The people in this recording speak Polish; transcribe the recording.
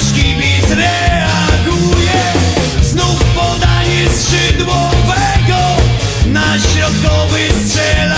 nasz kibic reaguje. Znów podanie skrzydłowego. Na środkowy strzel